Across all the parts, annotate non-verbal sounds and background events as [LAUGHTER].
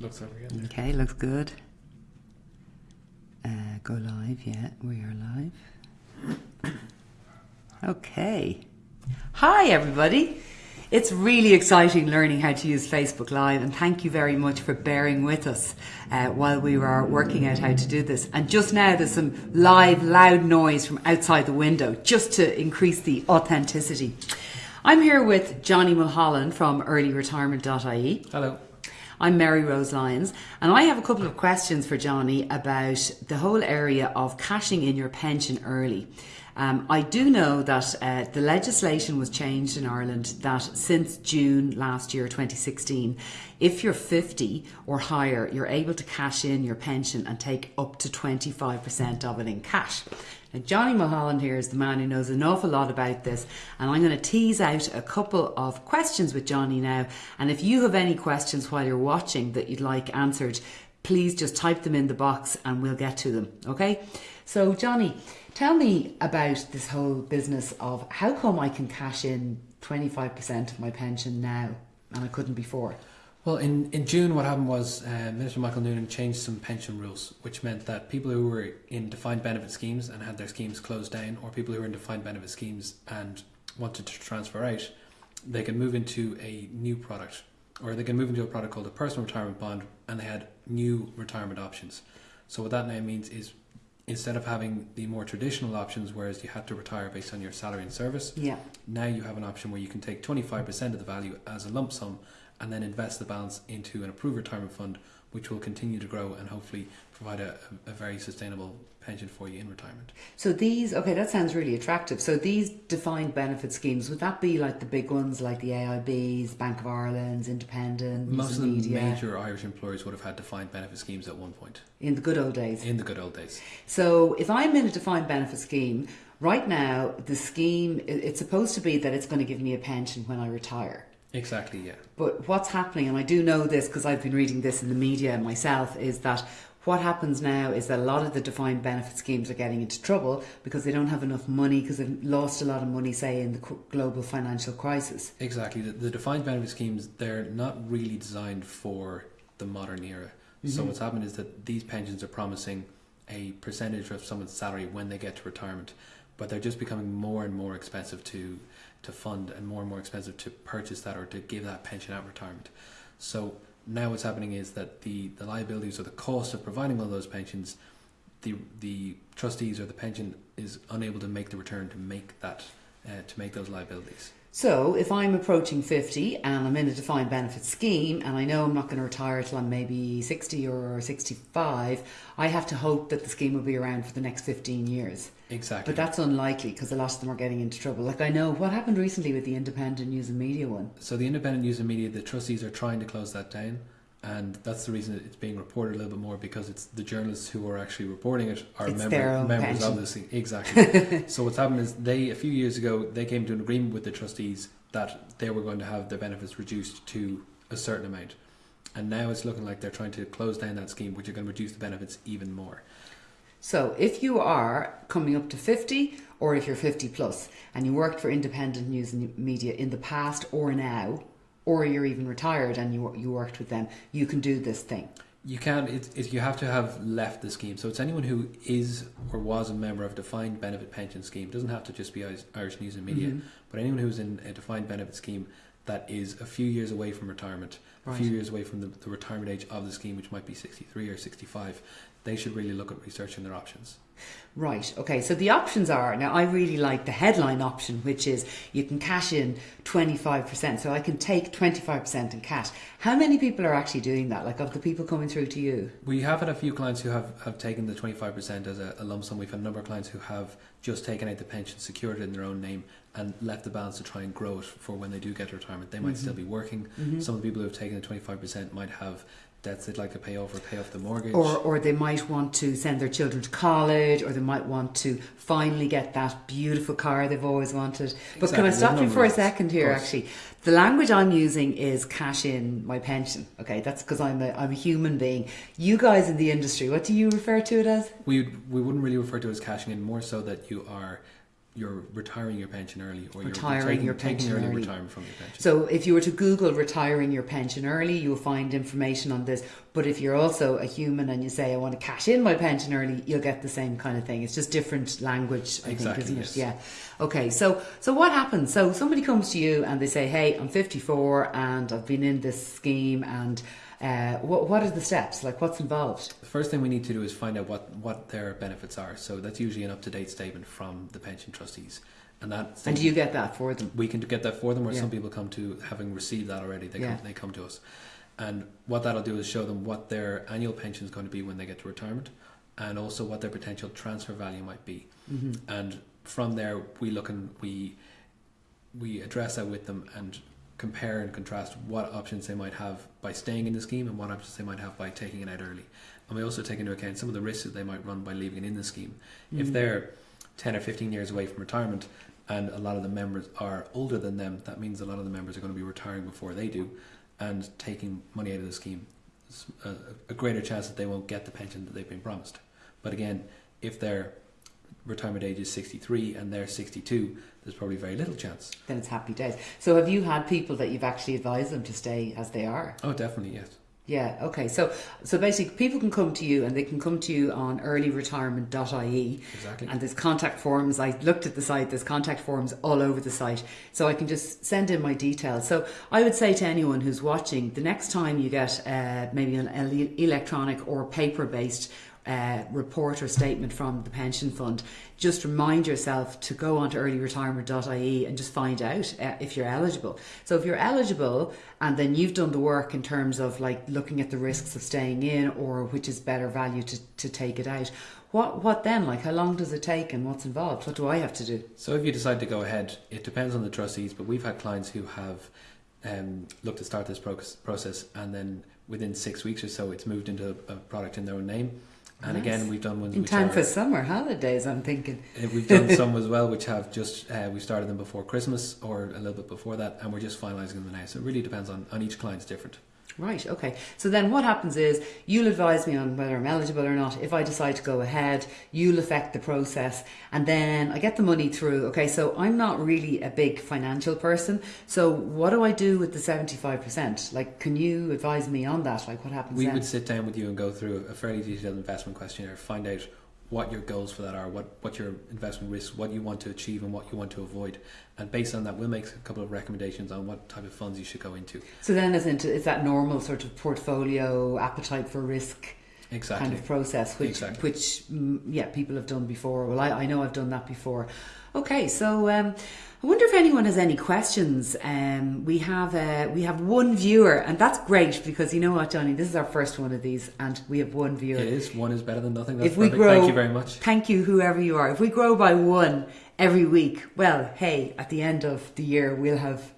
Looks over here. Okay, looks good. Uh, go live, yeah, we are live. Okay. Hi, everybody. It's really exciting learning how to use Facebook Live, and thank you very much for bearing with us uh, while we were working out how to do this. And just now, there's some live, loud noise from outside the window just to increase the authenticity. I'm here with Johnny Mulholland from earlyretirement.ie. Hello. I'm Mary Rose Lyons, and I have a couple of questions for Johnny about the whole area of cashing in your pension early. Um, I do know that uh, the legislation was changed in Ireland that since June last year, 2016, if you're 50 or higher, you're able to cash in your pension and take up to 25% of it in cash. Now, Johnny Mulholland here is the man who knows an awful lot about this, and I'm going to tease out a couple of questions with Johnny now. And if you have any questions while you're watching that you'd like answered, please just type them in the box and we'll get to them. Okay? So, Johnny, tell me about this whole business of how come I can cash in 25% of my pension now and I couldn't before? Well, in, in June, what happened was uh, Minister Michael Noonan changed some pension rules, which meant that people who were in defined benefit schemes and had their schemes closed down, or people who were in defined benefit schemes and wanted to transfer out, they could move into a new product, or they can move into a product called a personal retirement bond, and they had new retirement options. So what that now means is instead of having the more traditional options, whereas you had to retire based on your salary and service, Yeah. now you have an option where you can take 25% of the value as a lump sum and then invest the balance into an approved retirement fund, which will continue to grow and hopefully provide a, a very sustainable pension for you in retirement. So these, okay, that sounds really attractive. So these defined benefit schemes, would that be like the big ones like the AIBs, Bank of Ireland's, Independent, Most of the Media, major Irish employers would have had defined benefit schemes at one point in the good old days? in the good old days. So if I'm in a defined benefit scheme, right now the scheme, it's supposed to be that it's going to give me a pension when I retire. Exactly, yeah. But what's happening, and I do know this because I've been reading this in the media myself, is that what happens now is that a lot of the defined benefit schemes are getting into trouble because they don't have enough money because they've lost a lot of money, say, in the global financial crisis. Exactly. The, the defined benefit schemes, they're not really designed for the modern era. So mm-hmm. what's happened is that these pensions are promising a percentage of someone's salary when they get to retirement, but they're just becoming more and more expensive to to fund and more and more expensive to purchase that or to give that pension at retirement. So now what's happening is that the, the liabilities or the cost of providing all those pensions, the the trustees or the pension is unable to make the return to make that uh, to make those liabilities. So if I'm approaching 50 and I'm in a defined benefit scheme and I know I'm not going to retire till I'm maybe 60 or 65, I have to hope that the scheme will be around for the next 15 years. Exactly. But that's unlikely because a lot of them are getting into trouble. Like I know what happened recently with the independent news and media one. So the independent news and media, the trustees are trying to close that down, and that's the reason it's being reported a little bit more because it's the journalists who are actually reporting it are It's member, members pension. of this. Exactly. [LAUGHS] so what's happened is they a few years ago they came to an agreement with the trustees that they were going to have their benefits reduced to a certain amount, and now it's looking like they're trying to close down that scheme, which are going to reduce the benefits even more. So if you are coming up to 50 or if you're 50 plus and you worked for independent news and media in the past or now, or you're even retired and you, you worked with them, you can do this thing. You can. It's, it's you have to have left the scheme. So it's anyone who is or was a member of a defined benefit pension scheme. It doesn't have to just be Irish, News and Media, Mhm. but anyone who's in a defined benefit scheme that is a few years away from retirement, a few years away from the, the retirement age of the scheme, which might be sixty three or sixty five. They should really look at researching their options. Right. Okay. So the options are now. I really like the headline option, which is you can cash in twenty five percent. So I can take twenty five percent in cash. How many people are actually doing that? Like of the people coming through to you? We have had a few clients who have, have taken the 25% as a, a lump sum. We've had a number of clients who have just taken out the pension, secured it in their own name, and left the balance to try and grow it for when they do get to retirement. They might Mhm. still be working. Mhm. Some of the people who have taken the 25% might have debts they'd like to pay off or pay off the mortgage. Or, or they might want to send their children to college, or they might want to finally get that beautiful car they've always wanted. But can I stop you for a second here? Actually, the language I'm using is cash in my pension. Okay, that's because I'm a I'm a human being. You guys in the industry, what do you refer to it as? we, we wouldn't really refer to it as cashing in, more so that you are you're retiring your pension early or Retiring you're taking, your taking pension early, early. retirement from your pension. So if you were to Google retiring your pension early, you'll find information on this. But if you're also a human and you say I want to cash in my pension early, you'll get the same kind of thing. It's just different language, I Exactly, think, isn't yes. it? Yeah. Okay. So so what happens? So somebody comes to you and they say, "Hey, I'm 54 and I've been in this scheme and." Uh, what, what are the steps? Like, what's involved? The first thing we need to do is find out what, what their benefits are. So that's usually an up to date statement from the pension trustees, and that And do you get that for them? we can get that for them, or Yeah. some people come to having received that already. They Yeah. come, they come to us, and what that'll do is show them what their annual pension is going to be when they get to retirement, and also what their potential transfer value might be. hmm And from there, we look and we we address that with them and compare and contrast what options they might have by staying in the scheme and what options they might have by taking it out early. And we also take into account some of the risks that they might run by leaving it in the scheme. If Mhm. they're 10 or 15 years away from retirement and a lot of the members are older than them, that means a lot of the members are going to be retiring before they do and taking money out of the scheme. A, a greater chance that they won't get the pension that they've been promised. But again, if their retirement age is 63 and they're 62, there's probably very little chance. Then it's happy days. So have you had people that you've actually advised them to stay as they are? Oh, definitely, yes. Yeah, okay. So so basically people can come to you and they can come to you on earlyretirement.ie Exactly. and there's contact forms. I looked at the site, there's contact forms all over the site. So I can just send in my details. So I would say to anyone who's watching, the next time you get uh, maybe an electronic or paper based uh, report or statement from the pension fund, just remind yourself to go onto earlyretirement.ie and just find out uh, if you're eligible. So if you're eligible and then you've done the work in terms of like looking at the risks of staying in or which is better value to, to take it out, what what then? Like how long does it take and what's involved? What do I have to do? So if you decide to go ahead, it depends on the trustees, but we've had clients who have um, looked to start this proc- process and then within six weeks or so it's moved into a, a product in their own name. And Nice. again, we've done ones In time are, for summer holidays, I'm thinking. Uh, We've done [LAUGHS] some as well, which have just uh, we started them before Christmas or a little bit before that, and we're just finalising them now. So it really depends on, on each client's different. Right, okay. So then what happens is you'll advise me on whether I'm eligible or not. If I decide to go ahead, you'll affect the process and then I get the money through. Okay, so I'm not really a big financial person. So what do I do with the 75%? Like, can you advise me on that? Like, what happens We then? would sit down with you and go through a fairly detailed investment questionnaire, find out what your goals for that are, what, what your investment risks, what you want to achieve, and what you want to avoid. And based on that, we'll make a couple of recommendations on what type of funds you should go into. so then is, that normal sort of portfolio appetite for risk Exactly. kind of process, which Exactly. which mm, yeah people have done before. Well, I, I know I've done that before. Okay, so um, I wonder if anyone has any questions. Um, we have uh, we have one viewer, and that's great because you know what, Johnny, this is our first one of these, and we have one viewer. It is. One is better than nothing. That's If we perfect. grow- Thank you very much. Thank you, whoever you are. If we grow by one every week, well, hey, at the end of the year we'll have.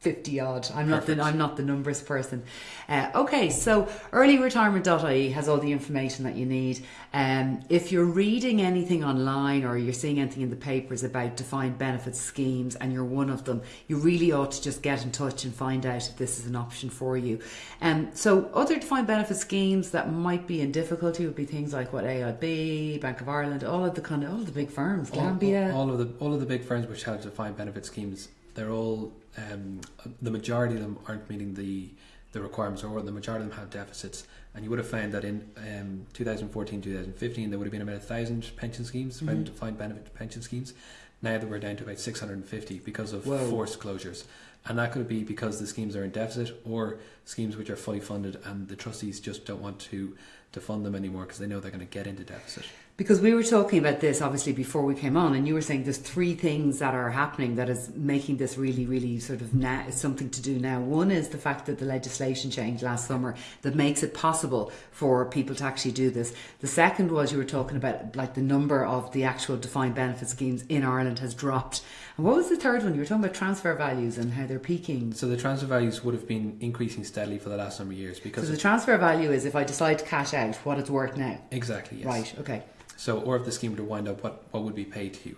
50 odd. I'm not the I'm not the numbers person. Uh, okay, so earlyretirement.ie has all the information that you need. Um, if you're reading anything online or you're seeing anything in the papers about defined benefit schemes and you're one of them, you really ought to just get in touch and find out if this is an option for you. Um, so other defined benefit schemes that might be in difficulty would be things like what AIB, Bank of Ireland, all of the kind of all of the big firms, All, Gambia. all of the all of the big firms which have defined benefit schemes, they're all um, the majority of them aren't meeting the the requirements, or the majority of them have deficits. And you would have found that in um, 2014, 2015, there would have been about a thousand pension schemes, Mhm. defined benefit pension schemes. Now that we're down to about 650 because of Whoa. forced closures. And that could be because the schemes are in deficit or schemes which are fully funded and the trustees just don't want to, to fund them anymore because they know they're going to get into deficit. Because we were talking about this obviously before we came on, and you were saying there's three things that are happening that is making this really, really sort of now something to do now. One is the fact that the legislation changed last summer that makes it possible for people to actually do this. The second was you were talking about like the number of the actual defined benefit schemes in Ireland has dropped. What was the third one? You were talking about transfer values and how they're peaking. So the transfer values would have been increasing steadily for the last number of years So because the transfer value is if I decide to cash out, what it's worth now. exactly yes. Right. Okay. So or if the scheme were to wind up, what what would be paid to you?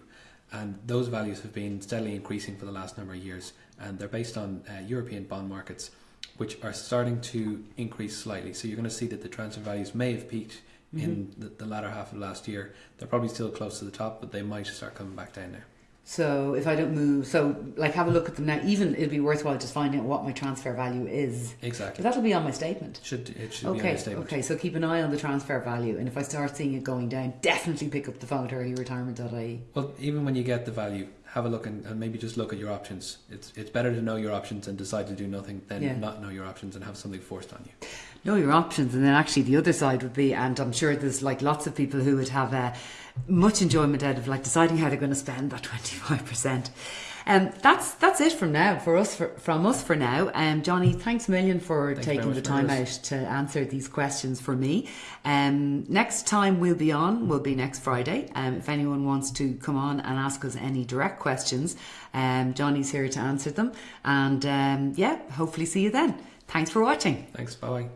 And those values have been steadily increasing for the last number of years, and they're based on uh, European bond markets, which are starting to increase slightly. So you're going to see that the transfer values may have peaked in the, the latter half of last year. They're probably still close to the top, but they might start coming back down now. So if I don't move, so like have a look at them now. Even it'd be worthwhile just finding out what my transfer value is. Exactly. But that'll be on my statement. Should it should be on Okay, statement. okay. So keep an eye on the transfer value, and if I start seeing it going down, definitely pick up the phone at earlyretirement.ie. Well, even when you get the value, have a look and, and maybe just look at your options. It's it's better to know your options and decide to do nothing than Yeah. not know your options and have something forced on you. Know your options. And then actually the other side would be and i'm sure there's like lots of people who would have uh, much enjoyment out of like deciding how they're going to spend that [LAUGHS] 25% um, that's that's it from now for us for, from us for now. Um, johnny thanks a million for Thanks taking the time out to answer these questions for me. Um, next time we'll be on will be next friday. Um, if anyone wants to come on and ask us any direct questions um, johnny's here to answer them. And um, yeah hopefully see you then. Thanks for watching. Thanks. Bye bye.